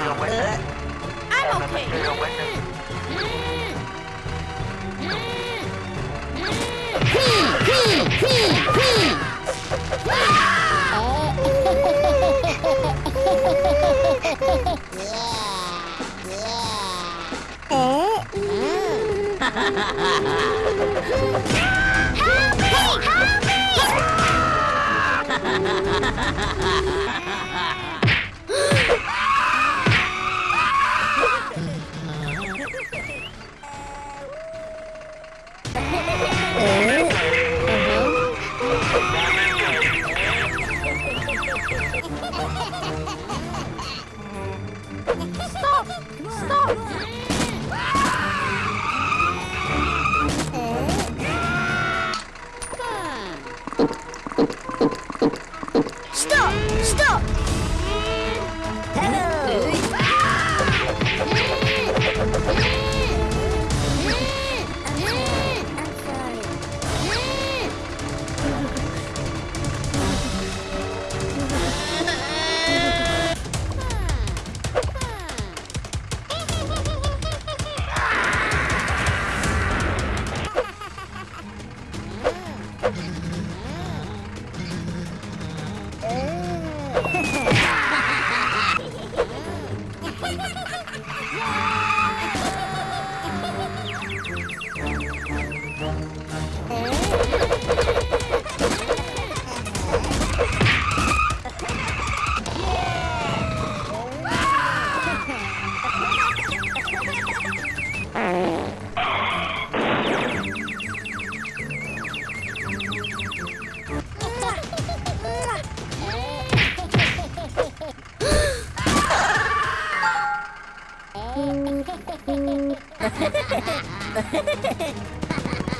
I'm okay. Material witness. Ha ha ha ha! Stop! Stop!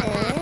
え